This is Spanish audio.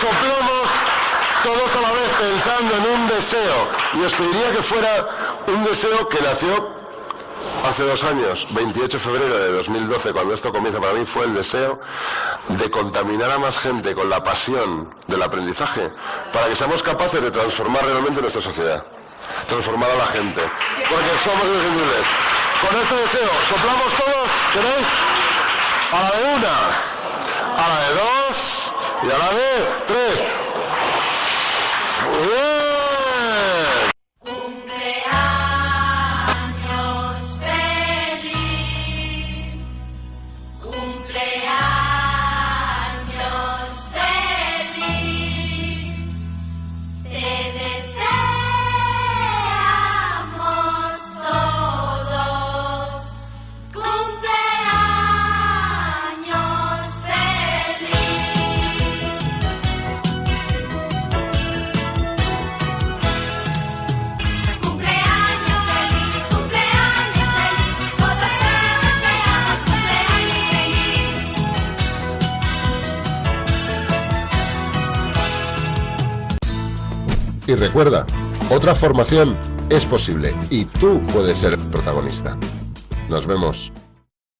soplamos todos a la vez pensando en un deseo. Y os pediría que fuera un deseo que nació hace dos años, 28 de febrero de 2012, cuando esto comienza para mí, fue el deseo de contaminar a más gente con la pasión del aprendizaje para que seamos capaces de transformar realmente nuestra sociedad, transformar a la gente, porque somos inútiles. Con este deseo, soplamos todos, ¿queréis? A la de una, a la de dos y a la de tres. Y recuerda, otra formación es posible y tú puedes ser protagonista. Nos vemos.